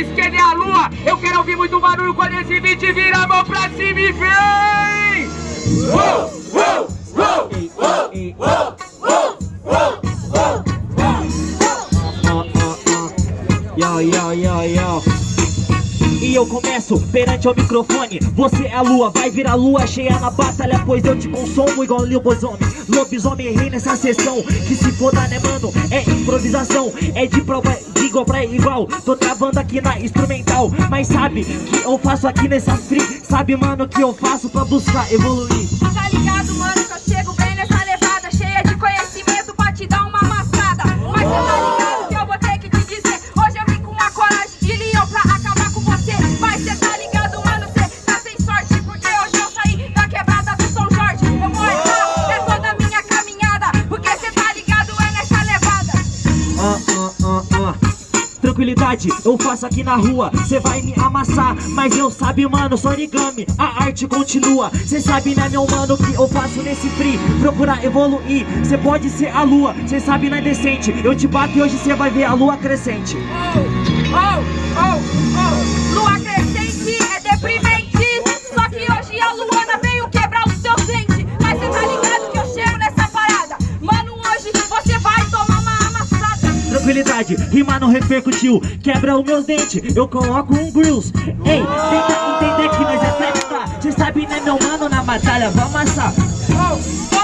Esquerdo é a lua. Eu quero ouvir muito barulho quando esse beat vira a mão pra cima e vem! Uou. Yo, yo, yo, yo. E eu começo perante ao microfone. Você é a lua, vai virar lua cheia na batalha Pois eu te consumo igual lobisomem. Lobisomem rei nessa sessão. Que se foda né mano, é improvisação. É de prova de igual pra igual. Tô travando aqui na instrumental. Mas sabe que eu faço aqui nessa free? Sabe mano que eu faço pra buscar evoluir Tranquilidade, eu faço aqui na rua Cê vai me amassar, mas eu sabe mano, origami A arte continua, cê sabe né meu mano Que eu faço nesse free, procurar evoluir Cê pode ser a lua, cê sabe não é decente Eu te bato e hoje cê vai ver a lua crescente. Oh, oh, oh Tranquilidade, rima não repercutiu Quebra os meus dentes, eu coloco um grills Ei, tenta entender que nós é festa Cê sabe né meu mano, na batalha vamos amassar. Oh, oh, oh,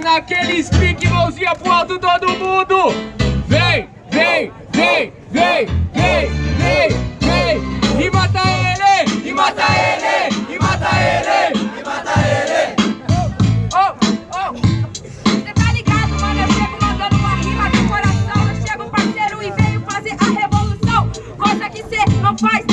naquele speak, mãozinha pro alto todo mundo Vem, vem, vem, vem, vem, vem, vem E mata ele, e mata ele, e mata ele, e mata ele Oh, oh, Cê tá ligado, mano? Eu chego mandando uma rima de coração. Eu chego, parceiro, e venho fazer a revolução. Coisa que cê não faz,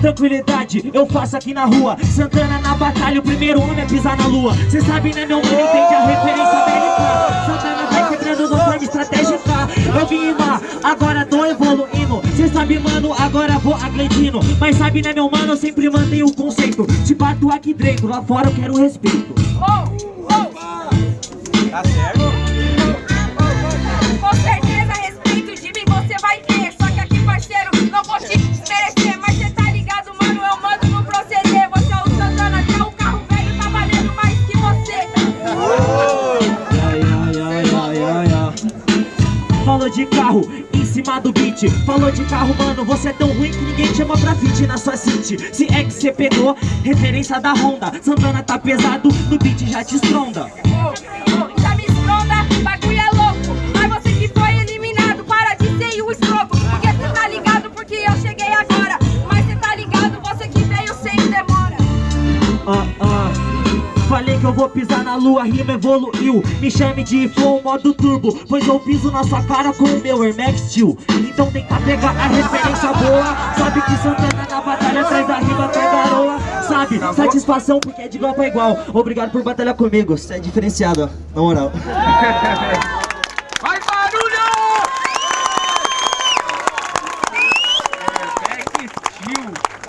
Tranquilidade, eu faço aqui na rua. Santana na batalha, o primeiro homem a pisar na lua. Cê sabe né meu mano, entende a referência americana. Santana vai quebrando de forma estratégica. Eu vim rimar, agora tô evoluindo. Cê sabe mano, agora vou agredindo. Mas sabe né meu mano, eu sempre mantenho o conceito. Te bato aqui dentro, lá fora eu quero respeito. Oh, oh, Tá certo? De carro em cima do beat. Falou de carro, mano, você é tão ruim que ninguém te chama pra fit na sua city. Se é que cê pegou, referência da Honda. Santana tá pesado, no beat já te estronda que eu vou pisar na lua, rima evoluiu. Me chame de flow modo turbo Pois eu piso na sua cara com o meu Air Max Steel. Então tenta pegar a referência boa. Sabe que Santana na batalha traz a rima com garoa Sabe, satisfação porque é de igual pra igual. Obrigado por batalhar comigo, você é diferenciado, ó, na moral